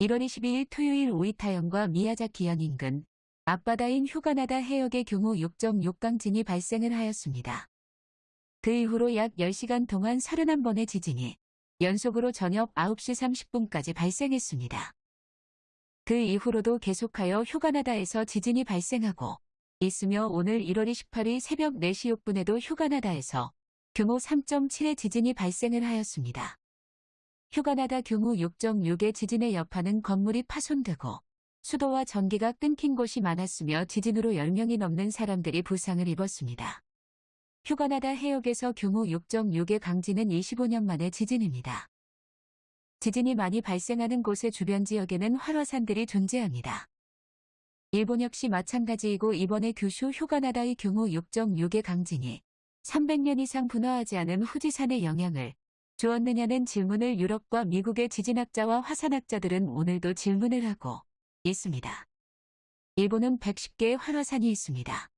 1월 22일 토요일 오이타현과 미야자키현 인근 앞바다인 휴가나다 해역의 경우 6.6강진이 발생을 하였습니다. 그 이후로 약 10시간 동안 31번의 지진이 연속으로 저녁 9시 30분까지 발생했습니다. 그 이후로도 계속하여 휴가나다에서 지진이 발생하고 있으며 오늘 1월 28일 새벽 4시 6분에도 휴가나다에서 규모 3.7의 지진이 발생을 하였습니다. 휴가나다 규모 6.6의 지진의 여파는 건물이 파손되고 수도와 전기가 끊긴 곳이 많았으며 지진으로 10명이 넘는 사람들이 부상을 입었습니다. 휴가나다 해역에서 규모 6.6의 강진은 25년 만의 지진입니다. 지진이 많이 발생하는 곳의 주변 지역에는 활화산들이 존재합니다. 일본 역시 마찬가지이고 이번에 규슈 휴가나다의 규모 6.6의 강진이 300년 이상 분화하지 않은 후지산의 영향을 주었느냐는 질문을 유럽과 미국의 지진학자와 화산학자들은 오늘도 질문을 하고 있습니다. 일본은 110개의 활화산이 있습니다.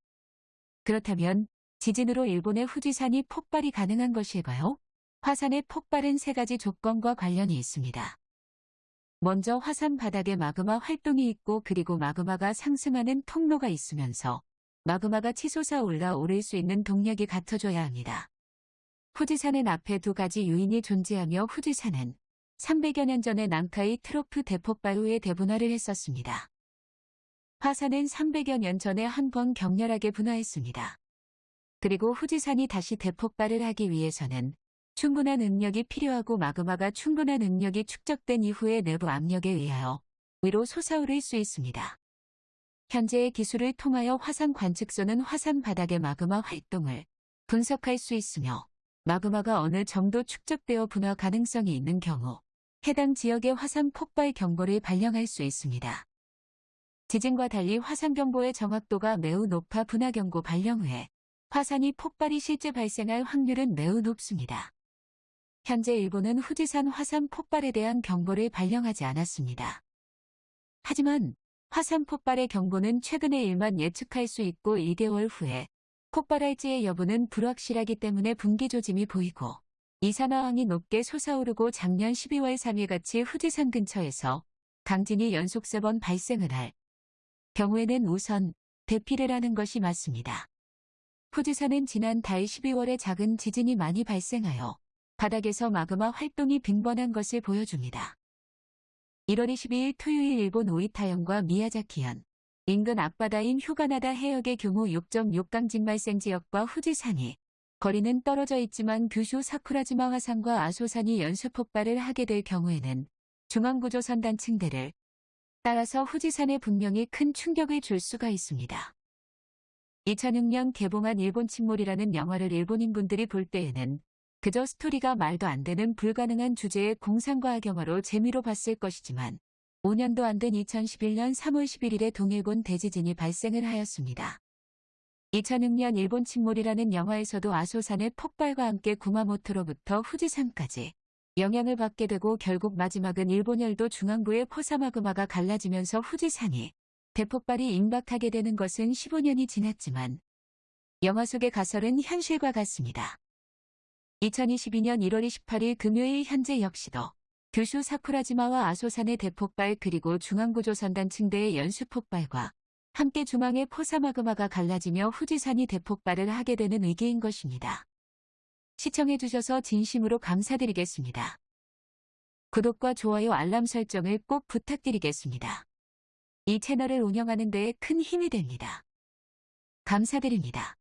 그렇다면 지진으로 일본의 후지산이 폭발이 가능한 것일까요? 화산의 폭발은 세 가지 조건과 관련이 있습니다. 먼저 화산 바닥에 마그마 활동이 있고 그리고 마그마가 상승하는 통로가 있으면서 마그마가 치솟아 올라오를 수 있는 동력이 갖춰져야 합니다. 후지산은 앞에 두 가지 요인이 존재하며 후지산은 300여 년 전에 난카이 트로프 대폭발 후에 대분화를 했었습니다. 화산은 300여 년 전에 한 번 격렬하게 분화했습니다. 그리고 후지산이 다시 대폭발을 하기 위해서는 충분한 능력이 필요하고 마그마가 충분한 능력이 축적된 이후에 내부 압력에 의하여 위로 솟아오를 수 있습니다. 현재의 기술을 통하여 화산 관측소는 화산 바닥의 마그마 활동을 분석할 수 있으며 마그마가 어느 정도 축적되어 분화 가능성이 있는 경우 해당 지역의 화산 폭발 경보를 발령할 수 있습니다. 지진과 달리 화산 경보의 정확도가 매우 높아 분화 경고 발령 후에 화산이 폭발이 실제 발생할 확률은 매우 높습니다. 현재 일본은 후지산 화산 폭발에 대한 경보를 발령하지 않았습니다. 하지만 화산 폭발의 경보는 최근의 일만 예측할 수 있고 2개월 후에 폭발할지의 여부는 불확실하기 때문에 분기 조짐이 보이고 이산화황이 높게 솟아오르고 작년 12월 3일 같이 후지산 근처에서 강진이 연속 세 번 발생을 할 경우에는 우선 대피를 하는 것이 맞습니다. 후지산은 지난 달 12월에 작은 지진이 많이 발생하여 바닥에서 마그마 활동이 빈번한 것을 보여줍니다. 1월 22일 토요일 일본 오이타현과 미야자키현 인근 앞바다인 휴가나다 해역의 경우 6.6강진 발생 지역과 후지산이 거리는 떨어져 있지만 규슈 사쿠라지마 화산과 아소산이 연쇄 폭발을 하게 될 경우에는 중앙구조선 단층대를 따라서 후지산에 분명히 큰 충격을 줄 수가 있습니다. 2006년 개봉한 일본 침몰이라는 영화를 일본인분들이 볼 때에는 그저 스토리가 말도 안 되는 불가능한 주제의 공상과학 영화로 재미로 봤을 것이지만 5년도 안 된 2011년 3월 11일에 동일본 대지진이 발생을 하였습니다. 2006년 일본 침몰이라는 영화에서도 아소산의 폭발과 함께 구마모토로부터 후지산까지 영향을 받게 되고 결국 마지막은 일본 열도 중앙부의 포사마그마가 갈라지면서 후지산이 대폭발이 임박하게 되는 것은 15년이 지났지만 영화 속의 가설은 현실과 같습니다. 2022년 1월 28일 금요일 현재 역시도 규슈 사쿠라지마와 아소산의 대폭발 그리고 중앙구조선단 층대의 연수폭발과 함께 중앙의 포사마그마가 갈라지며 후지산이 대폭발을 하게 되는 위기인 것입니다. 시청해주셔서 진심으로 감사드리겠습니다. 구독과 좋아요 알람 설정을 꼭 부탁드리겠습니다. 이 채널을 운영하는 데에 큰 힘이 됩니다. 감사드립니다.